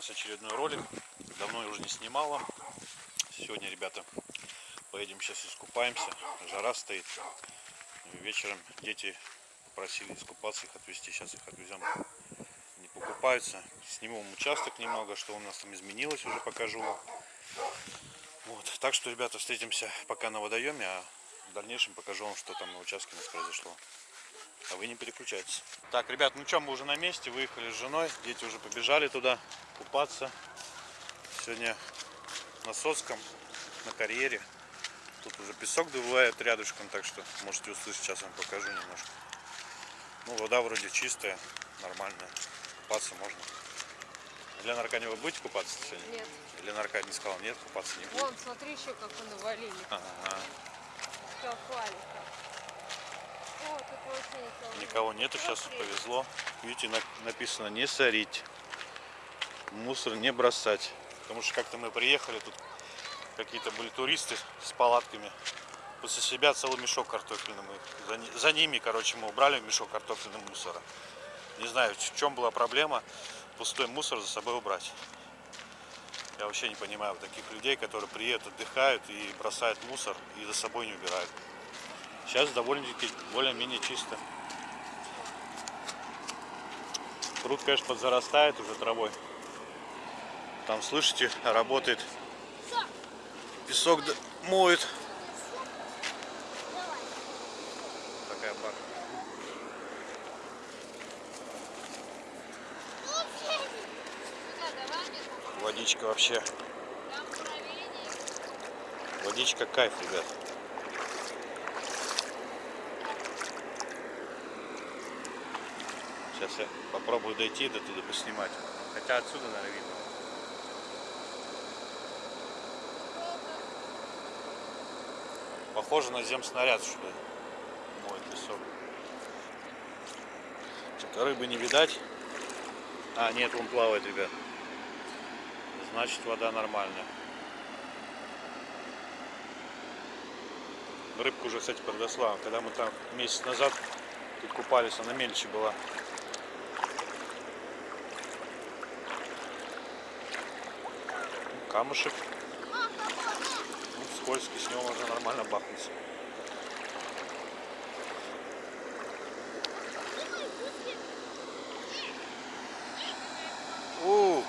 нас очередной ролик. Давно уже не снимала. Сегодня, ребята, поедем сейчас искупаемся. Жара стоит. Вечером дети попросили искупаться, их отвезти. Сейчас их отвезем. Не покупаются. Сниму вам участок немного, что у нас там изменилось, уже покажу. Вот. Так что, ребята, встретимся пока на водоеме, а в дальнейшем покажу вам, что там на участке у нас произошло. А вы не переключайтесь. Так, ребят, ну что, мы уже на месте, выехали с женой. Дети уже побежали туда купаться. Сегодня на Соцком, на карьере. Тут уже песок добывает рядышком, так что можете услышать, сейчас вам покажу немножко. Ну, вода вроде чистая, нормальная. Купаться можно. Лена Аркадьева, вы будете купаться сегодня? Нет. Лена Аркадьевна сказала, нет, купаться не будет. Вон, смотри еще, как вы навалили. Ага. Все, хвалит. Никого нет. Никого нету, сейчас повезло. Видите, на- написано не сорить, мусор не бросать. Потому что как-то мы приехали, тут какие-то были туристы с палатками. После себя целый мешок картофельный. Мы за, за ними, короче, мы убрали мешок картофельного мусора. Не знаю, в чем была проблема пустой мусор за собой убрать. Я вообще не понимаю таких людей, которые приедут, отдыхают и бросают мусор и за собой не убирают. Сейчас довольно-таки более-менее чисто. Пруд, конечно, подзарастает уже травой. Там, слышите, работает. Песок моет. Такая нет, Водичка вообще. Водичка кайф, ребят. Сейчас я попробую дойти до туда поснимать. Хотя отсюда, наверное, видно. Похоже на земснаряд, что ли. Моет песок. Что-то рыбы не видать. А, нет, он плавает, ребят. Значит, вода нормальная. Рыбка уже, кстати, подросла. Когда мы там месяц назад тут купались, она мельче была. Камушек. Ну, скользкий, с него можно нормально бахнуться. У,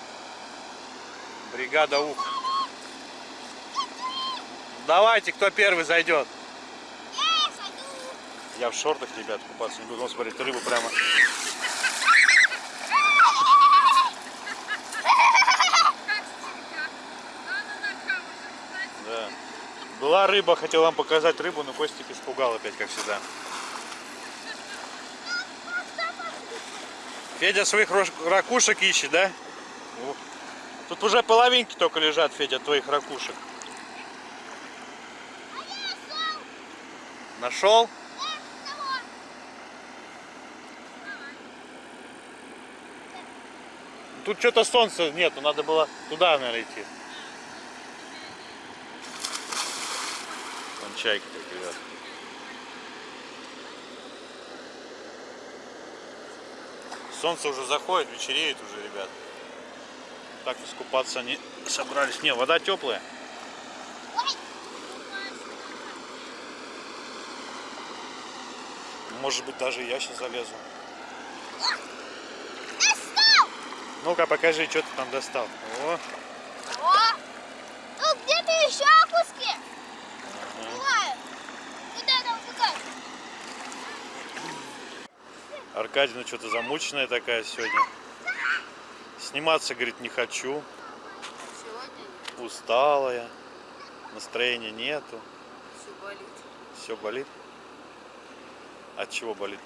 бригада ух. Давайте, кто первый зайдет. Я в шортах, ребят, купаться не буду. Вон, смотрите, рыбу прямо. Да. Была рыба, хотел вам показать рыбу, но Костик испугал опять, как всегда. Федя своих ракушек ищет, да? Тут уже половинки только лежат, Федя, твоих ракушек. Нашел? Тут что-то солнца нету, надо было туда, наверное, идти. Вон чайки как ребят. Солнце уже заходит, вечереет уже, ребят. Так искупаться они собрались. Не, вода теплая. Может быть, даже я сейчас залезу. Ну-ка, покажи, что ты там достал. О! Ну где-то еще куски? Бывают. Куда там какая? Аркадьевна что-то замученная такая сегодня. Сниматься, говорит, не хочу. Сегодня Усталая. Настроения нету. все болит. Все болит. От чего болит?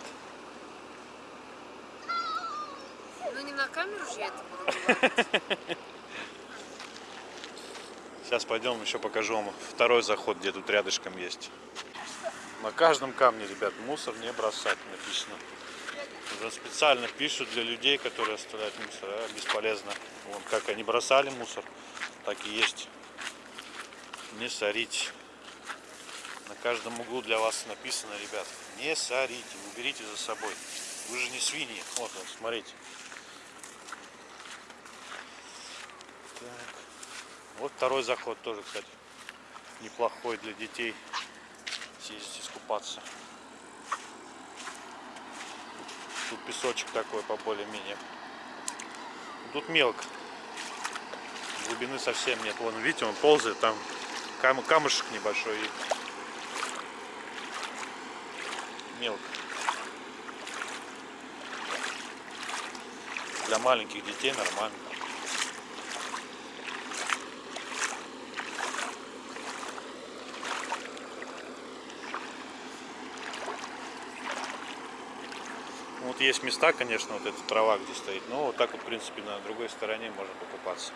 Ну не на камеру же я это буду. Сейчас пойдем еще покажу вам второй заход, где тут рядышком есть. На каждом камне, ребят, мусор не бросать написано. Да, специально пишут для людей, которые оставляют мусор. А бесполезно. Вон, как они бросали мусор, так и есть. Не сорить. На каждом углу для вас написано, ребят, не сорите, уберите за собой. Вы же не свиньи. Вот он, смотрите. Так. Вот второй заход тоже, кстати, неплохой для детей съездить искупаться. Тут песочек такой по более-менее. Тут мелко. Глубины совсем нет. Вон, видите, он ползает, там кам- камушек небольшой мелко. Для маленьких детей нормально. Вот есть места, конечно, вот эта трава, где стоит. Но вот так вот, в принципе, на другой стороне можно покупаться.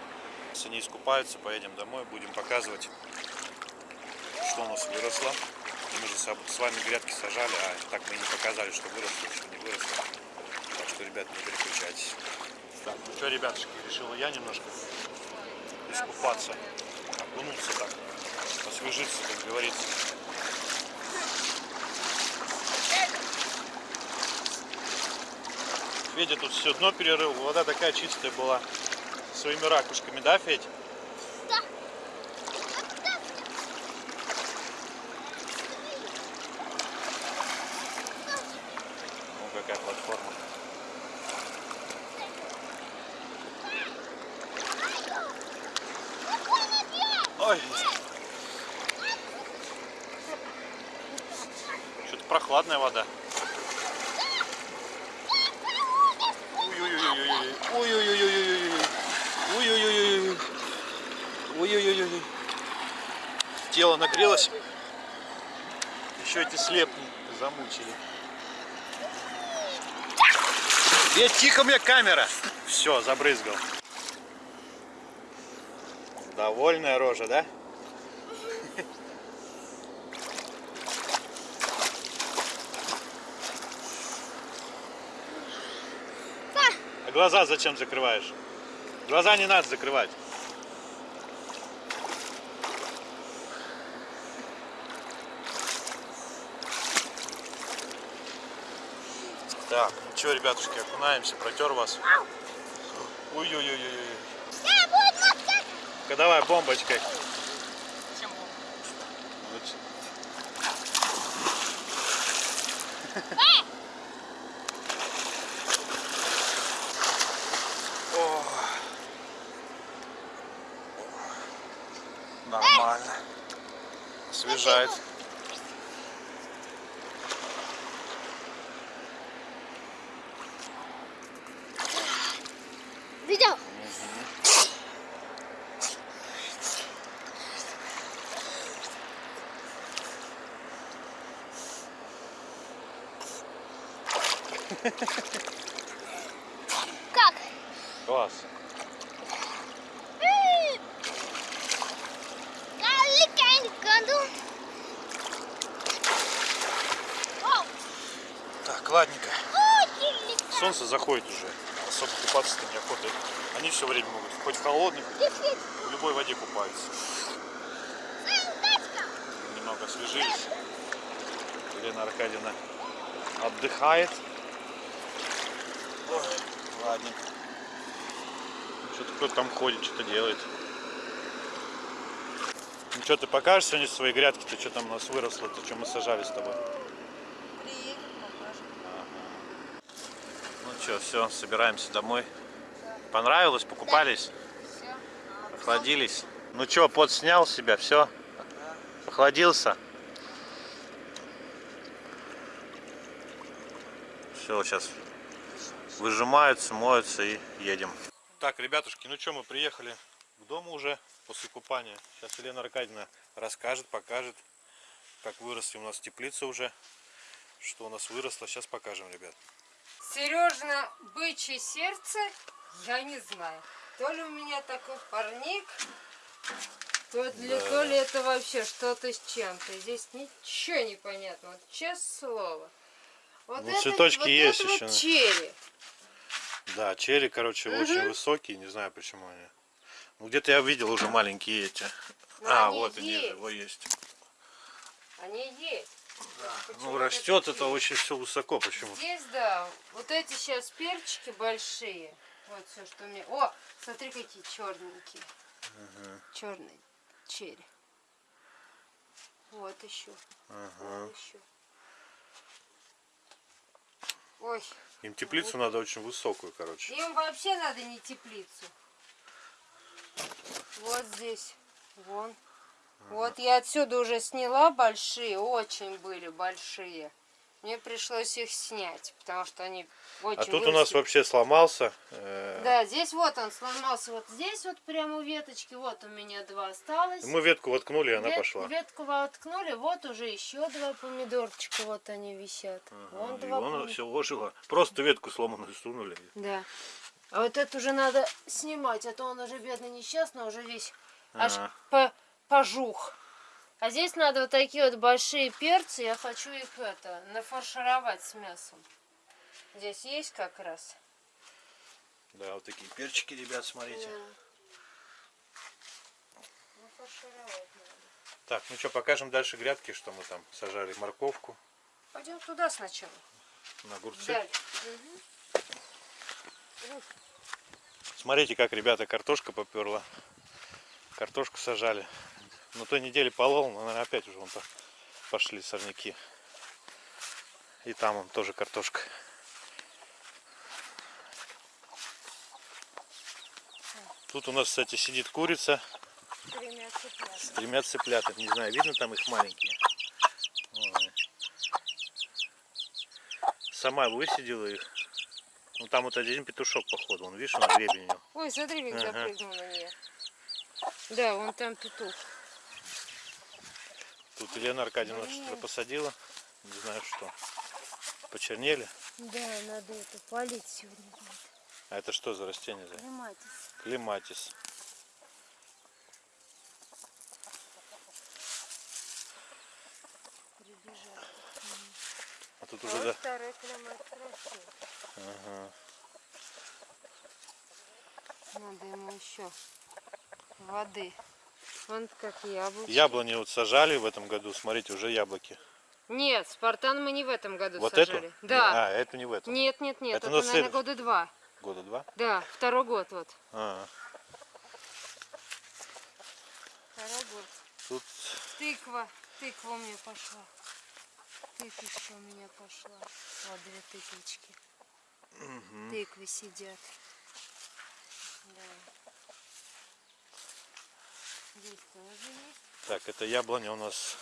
Если они искупаются, поедем домой, будем показывать, что у нас выросло. Мы же с вами грядки сажали, а так мы не показали, что выросло, что не выросло. Так что, ребят, не переключайтесь. Так, ну что, ребятушки, решила я немножко искупаться, окунуться так, освежиться, как говорится. Федя тут все дно перерыл, вода такая чистая была. Своими ракушками, да, Федь? Ну, какая платформа. Ой. Что-то прохладная вода. Ой-ой-ой-ой-ой. Ой-ой-ой-ой-ой. Ой-ой-ой-ой. Ой-ой-ой-ой. Тело нагрелось. Еще эти слепни замучили. Ведь тихо мне камера. Все, забрызгал. Довольная рожа, да? Глаза зачем закрываешь? Глаза не надо закрывать. Так, ну что, ребятушки, окунаемся, протер вас. Ой-ой-ой-ой. Э. Ну, давай бомбочкой. Чем он? Ну, ч- О. Нормально. Освежает. Видел? Как? Класс. М. Каликань году. О, Так, ладненько. очень легко. Солнце заходит уже. Особо купаться-то неохота. Они все время могут. Хоть в холодных, в любой воде купаются. Немного освежились. Елена Аркадьевна отдыхает. Ой, ладненько. Что-то кто-то там ходит, что-то делает. Ну что, ты покажешь сегодня свои грядки-то, что там у нас выросло-то, что мы сажали с тобой? Приедет, покажет. Что, все, собираемся домой. Понравилось? Покупались? Все. Охладились? Ну что, пот снял себя, все? Охладился? Все, сейчас выжимаются, моются и едем. Так, ребятушки, ну что, мы приехали к дому уже после купания. Сейчас Елена Аркадьевна расскажет, покажет, как выросли у нас теплицы уже, что у нас выросло. Сейчас покажем, ребят. Сережна бычье сердце, я не знаю. То ли у меня такой парник, то, ли, то ли это вообще что-то с чем-то. Здесь ничего не понятно. Вот честное слово. Вот Ну, цветочки вот есть это еще. Вот черри. Да, черри, короче, Мгм. очень высокие, не знаю почему они. Ну, где-то я видел уже маленькие эти. Ну, а, они вот они, есть. вот есть. Они есть. Почему Ну, растет это очень все высоко почему. Здесь, да, вот эти сейчас перчики большие. Вот все, что у меня. О, смотри, какие черненькие. Черный черри. Вот еще. Вот еще. Ой, Им теплицу надо очень высокую, короче. им вообще надо не теплицу. Вот здесь, вон. Вот я отсюда уже сняла большие, очень были большие. Мне пришлось их снять, потому что они очень А тут у нас выросли. вообще сломался. э, Да, здесь вот он сломался, вот здесь вот прямо у веточки, вот у меня два осталось. Мы ветку воткнули, и она Вет- пошла. Ветку воткнули, вот уже еще два помидорчика, вот они висят. Вон И два вон пом- все ожило. Просто ветку сломанную сунули. Да. А вот это уже надо снимать, а то он уже бедный несчастный, уже весь аж Ага. по- пожух. А здесь надо вот такие вот большие перцы, я хочу их это, нафаршировать с мясом. Здесь есть как раз. Да, вот такие перчики, ребят, смотрите. Нафаршировать надо. Так, ну что, покажем дальше грядки, что мы там сажали морковку Пойдем туда сначала. на огурцы. Далее. Смотрите, как, ребята, картошка поперла. Картошку сажали. На той неделе полол, но, наверное, опять уже вон по- пошли сорняки. И там он тоже картошка. Тут у нас, кстати, сидит курица с тремя цыплятами. Не знаю, видно там их маленькие. Ой. Сама высидела их. Ну там вот один петушок, походу. Он, видишь, на гребень у него. Ой, смотри, как Ага. запрыгнул на нее. Да, вон там петух. Тут Елена Аркадьевна что-то посадила. Не знаю что. Почернели. Да, надо это полить сегодня. А это что за растение? Клематис. Клематис. А тут А уже вот да. второй клематис растет. Ага. Надо ему еще воды. Вон как яблоко. Яблони вот сажали в этом году. Смотрите, уже яблоки. Нет, Спартан мы не в этом году Вот сажали. эту? Да. А, эту не в этом. Нет, нет, нет. Это Это, на наверное, след- года два. Года два. Да, второй год вот. А, Второй год. тут Тыква. Тыква у меня пошла. Тыквочка у меня пошла. Вот две тыквочки. Тыквы сидят. Да. Здесь тоже есть. так, это яблоня у нас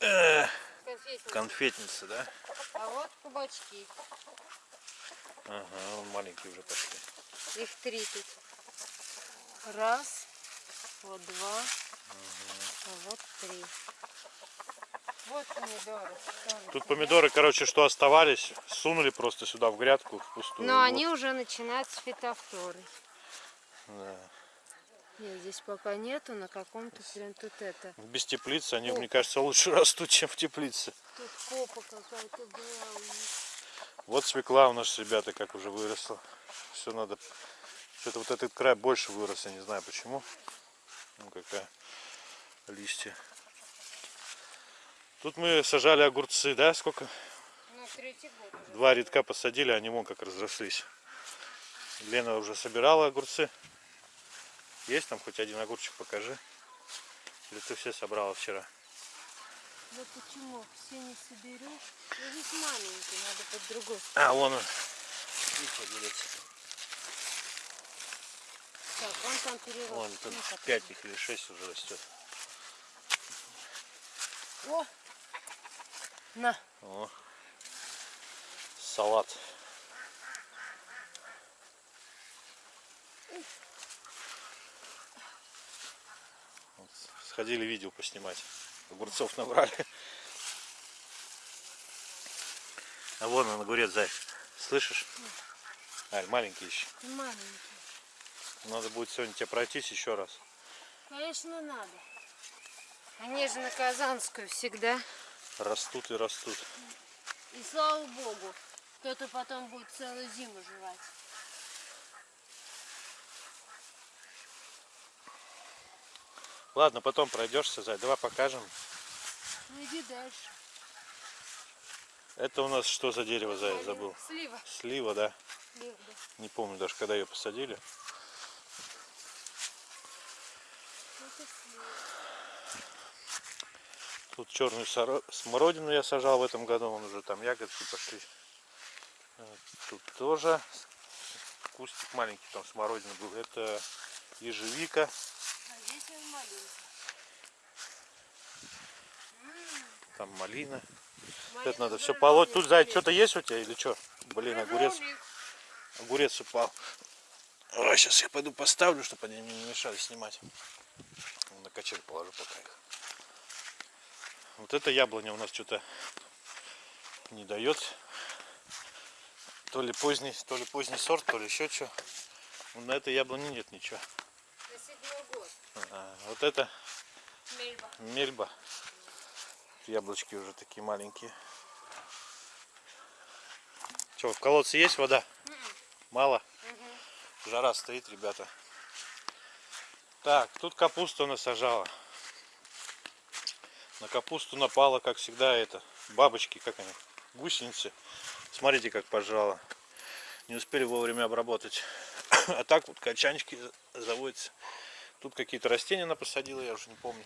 э, Конфетница. конфетница, да? А вот кабачки. Ага, маленькие уже пошли. Их три тут. Раз, вот два, а вот три. Вот помидоры. Тут помидоры, короче, что оставались, сунули просто сюда в грядку в пустую. Но Вот. они уже начинают с фитофторой. Да. Нет, здесь пока нету, на каком-то прям тут это. Без теплицы они, мне кажется, лучше растут, чем в теплице. Тут копа какая-то была у них. Вот свекла у нас, ребята, как уже выросла. Все надо... Что-то вот этот край больше вырос, я не знаю почему. Ну какая листья. Тут мы сажали огурцы, да? Сколько? Ну, третий год уже. Два редка посадили, они вон как разрослись. Лена уже собирала огурцы. Есть там хоть один огурчик, покажи. Или ты все собрала вчера? Да почему? Все не соберешь? Ну, здесь маленький, надо под другой. А, вон он. Видите, делится. Так, он там перерос. Вон тут Ну, как пять их или шесть уже растет. О! На. О. Салат. Вот, Сходили видео поснимать. Огурцов набрали. А вон он огурец, зай. Слышишь? Аль, маленький еще. Маленький. Надо будет сегодня тебе пройтись еще раз. Конечно, надо. Они же на Казанскую всегда. Растут и растут. И слава богу, кто-то потом будет целую зиму жевать. Ладно, потом пройдешься, зай. Давай покажем. Ну иди дальше. Это у нас что за дерево, зай, забыл. Слива. Слива, да? Слива, да. Не помню даже, когда ее посадили. счастливый. Тут черную смородину я сажал в этом году, вон уже там ягодки пошли. Э, Тут тоже кустик маленький, там смородина был. Это ежевика. А он маленький. Там малина. Малина Это надо все полоть. Тут, зай, что-то есть у тебя или что? Блин, огурец. Огурец упал. Ой, сейчас я пойду поставлю, чтобы они мне не мешали снимать. На качель положу пока их. Вот это яблоня у нас что-то не дает. То ли поздний, то ли поздний сорт, то ли еще что. На этой яблоне нет ничего. А, вот это Мельба. мельба. Яблочки уже такие маленькие. Что, в колодце есть вода? Мало? Жара стоит, ребята. Так, тут капуста у нас сажала. На капусту напала, как всегда, это бабочки, как они, гусеницы. Смотрите, как пожрала. Не успели вовремя обработать. А так вот качанчики заводятся. Тут какие-то растения она посадила, я уже не помню.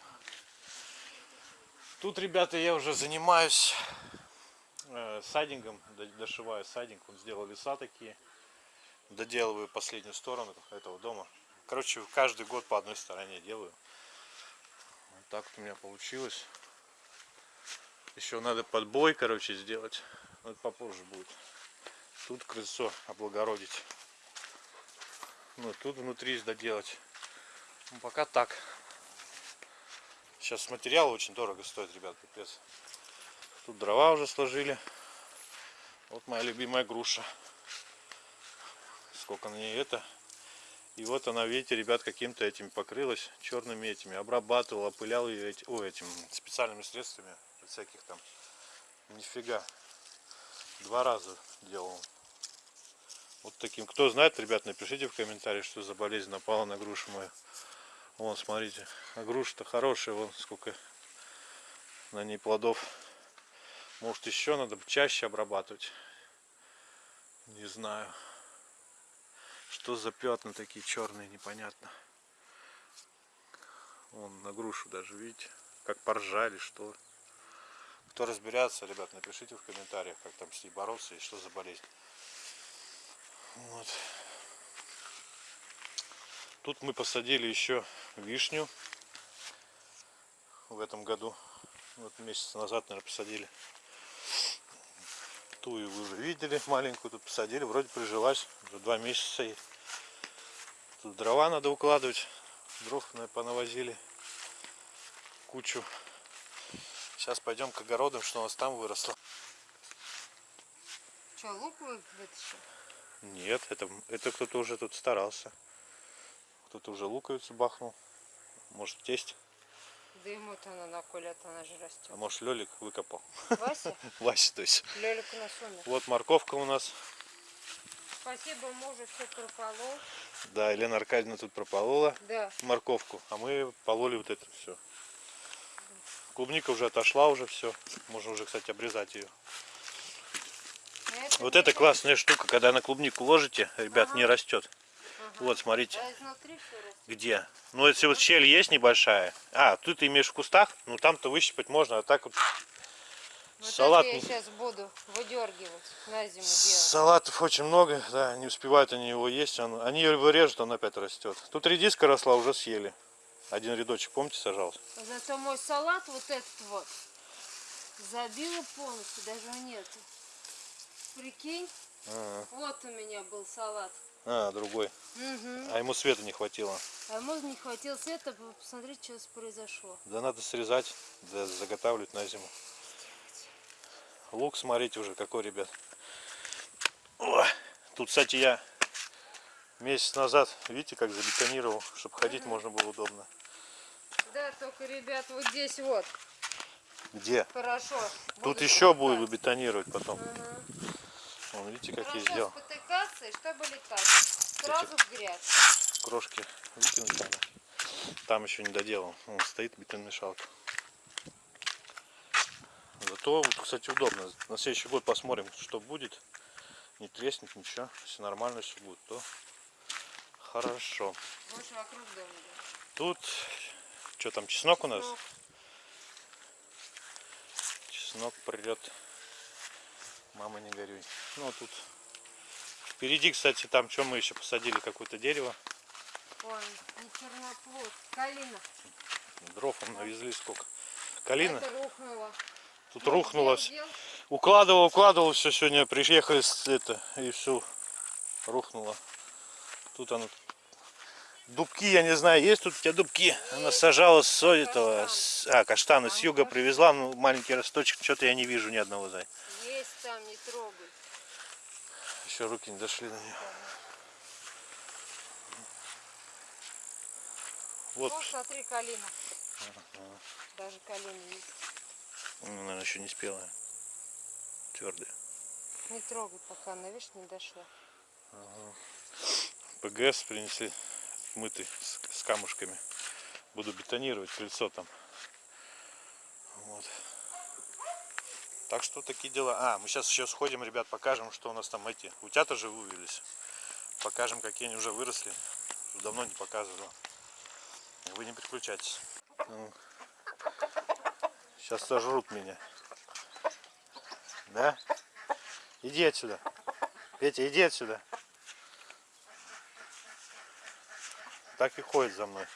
Тут, ребята, я уже занимаюсь э, сайдингом, д- дошиваю сайдинг. Вот сделал леса такие. Доделываю последнюю сторону этого дома. Короче, каждый год по одной стороне делаю. Вот так вот у меня получилось. Еще надо подбой, короче, сделать. Это попозже будет. Тут крыльцо облагородить. Ну, тут внутри доделать. Ну, пока так. Сейчас материал очень дорого стоит, ребят, пипец. Тут дрова уже сложили. Вот моя любимая груша. Сколько на ней это. И вот она, видите, ребят, каким-то этим покрылась, черными этими. Обрабатывал, опылял ее эти, о, этим специальными средствами. Всяких там. Нифига. Два раза делал. Вот таким. Кто знает, ребят, напишите в комментариях, что за болезнь напала на грушу мою. Вон, смотрите. Груша-то хорошая, вон сколько на ней плодов. Может еще надо чаще обрабатывать. Не знаю. Что за пятна такие черные, непонятно. Вон на грушу даже, видите, как поржали, что. Кто разбирается, ребят, напишите в комментариях, как там с ней бороться и что за болезнь. Вот. Тут мы посадили еще вишню в этом году. Вот месяц назад, наверное, посадили. Тую вы уже видели, маленькую тут посадили, вроде прижилась, уже два месяца ей. Тут дрова надо укладывать, дров на- понавозили кучу. Сейчас пойдем к огородам, что у нас там выросло. Что, лук вы вытащил? Нет, это, это кто-то уже тут старался. Кто-то уже луковицу бахнул. Может тесть, Да ему-то она на колет, она же а растет. может Лелик выкопал. Вася, Вася, то есть. Лелик у нас умер. Вот морковка у нас. Спасибо мужу, все прополол. Да, Елена Аркадьевна тут прополола Да. морковку, а мы пололи вот это все. Клубника уже отошла уже все. Можно уже, кстати, обрезать ее. А Вот не это классная штука, когда на клубнику ложите, ребят, не растет. Вот, смотрите, А изнутри где. Ну, если вот щель есть небольшая. А, тут ты имеешь в кустах, ну там-то выщипать можно, а так вот Вот салат. я сейчас буду выдергивать на зиму делать. Салатов очень много, да, не успевают они его есть. Он, они его режут, он опять растет. Тут редиска росла, уже съели. Один рядочек, помните, сажался? Зато мой салат вот этот вот забила полностью, даже нету. Прикинь, А, вот у меня был салат. А, другой. Мгм. А ему света не хватило. А ему не хватило света, вы посмотрите, что произошло. Да надо срезать, да заготавливать на зиму. Лук, смотрите уже какой, ребят. О, тут, кстати, я месяц назад, видите, как забетонировал, чтобы ходить можно было удобно. Да, только, ребят, вот здесь вот Где? хорошо. Тут еще буду бетонировать потом. Ага. Вон, видите, как я Хорошо сделал. спотыкаться, и чтобы летать. Сразу в грязь. Крошки выкинуть надо. Там еще не доделал. Вон, стоит бетономешалка. Зато, вот, кстати, удобно. На следующий год посмотрим, что будет. Не треснет ничего. Если нормально все будет, то хорошо. Больше вокруг дома. Тут Что там, чеснок у нас? Чеснок придет. Мама, не горюй. Ну, а тут впереди, кстати, там что мы еще посадили, какое-то дерево. Ой, не черноплод. Калина. Дров он навезли сколько. Калина. Это рухнуло. Тут рухнуло. Дел, дел. Укладывал, укладывал все сегодня. Приехали с это и все рухнуло. Тут оно. Дубки, я не знаю, есть тут у тебя дубки? Она сажала с этого, с- а, каштаны с юга привезла, ну маленький росточек, что-то я не вижу ни одного зай. Есть. Еще руки не дошли до нее. Вот, О, смотри, калина. Даже калина есть. ну, наверное, еще не спелая. Твердая. Не трогай, пока она, видишь, не дошла. ПГС принесли мытый с, с камушками. Буду бетонировать крыльцо там. Так что такие дела. А, мы сейчас еще сходим, ребят, покажем, что у нас там эти. Утята же вывелись. Покажем, какие они уже выросли. Давно не показывал. Вы не переключайтесь. Ну, Сейчас сожрут меня. Да? Иди отсюда. Петя, иди отсюда. Так и ходит за мной.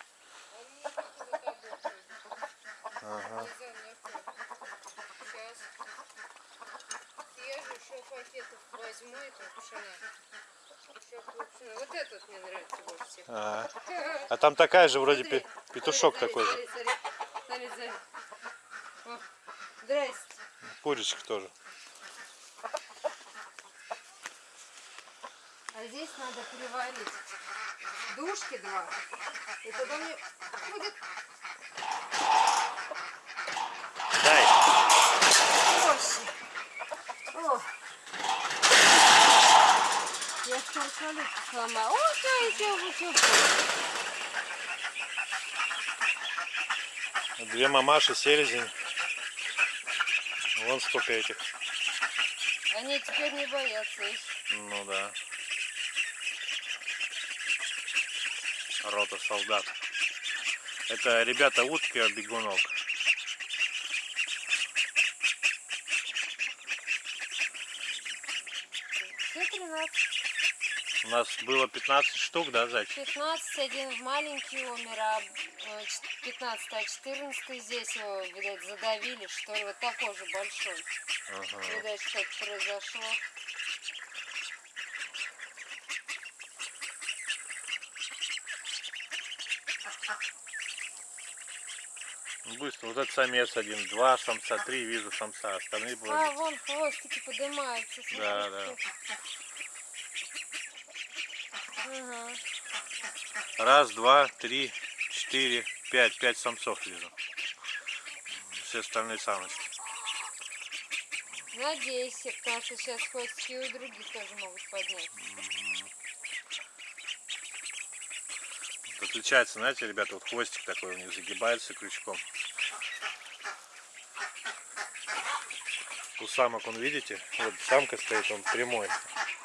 Ага. Же еще пакетов возьму это пшена. Вот этот мне нравится больше всех. А, а там такая же вроде Смотри, пе- петушок смотри, такой же. смотри, смотри, смотри, смотри. О, Здрасте. Курочка тоже. А здесь надо переварить душки два. И тогда мне будет Дай. проще. О. Я столько лет сломала. О, смотрите, бутылку. Две мамаши, селезень. Вон сколько этих. Они теперь не боятся их. Ну да. Рота солдат. Это ребята утки от бегунок. Все 13. У нас было 15 штук, да, зайчик? 15, один маленький умер, а э, ч- 15, а 14 здесь его, видать, задавили, что ли, вот такой же большой. Ага. Видать, что-то произошло. Ну, Быстро. Вот этот самец один, два самца, три вижу самца, остальные были. А, вон хвостики поднимаются. смотри. Да, да. Раз, два, три, четыре, пять. Пять самцов вижу. Все остальные самочки. Надейся, потому что сейчас хвостики у других тоже могут поднять. Вот Отличается, знаете, ребята, вот хвостик такой у них загибается крючком. У самок, он видите, вот самка стоит, он прямой.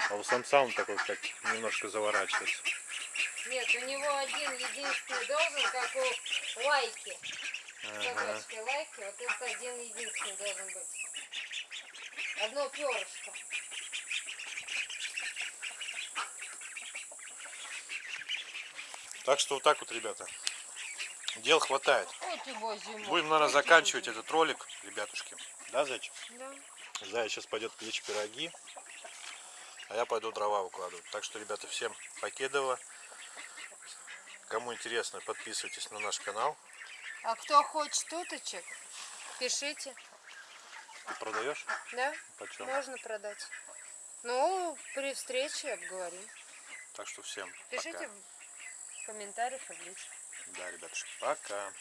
А у самца он такой, как немножко заворачивается. Нет, у него один единственный должен, как у лайки. Ага. Собачки лайки, вот это один единственный должен быть. Одно перышко. Так что вот так вот, ребята. Дел хватает. Будем, наверное, заканчивать этот ролик, ребятушки. Да, зайчик? Да. Заяц сейчас пойдет печь пироги, а я пойду дрова укладывать. Так что, ребята, всем покедово. Кому интересно, подписывайтесь на наш канал. А кто хочет уточек, пишите. Ты продаешь? Да? Почем? Можно продать. Ну, при встрече обговорим. Так что всем Пишите пока. в комментариях и в личку. Да, ребятушки, пока.